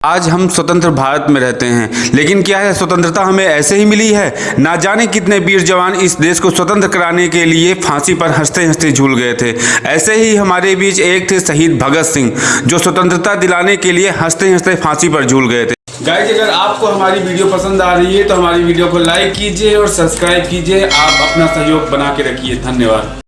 आज हम स्वतंत्र भारत में रहते हैं, लेकिन क्या है स्वतंत्रता हमें ऐसे ही मिली है? ना जाने कितने वीर जवान इस देश को स्वतंत्र कराने के लिए फांसी पर हँसते हँसते झूल गए थे। ऐसे ही हमारे बीच एक थे शहीद भगत सिंह, जो स्वतंत्रता दिलाने के लिए हँसते हँसते फांसी पर झूल गए थे। गाइज़ अगर आपको हमारी वीडियो पसंद आ रही है तो हमारी वीडियो को लाइक कीजिए और सब्सक्राइब कीजिए। आप अपना सहयोग बना के रखिए। धन्यवाद।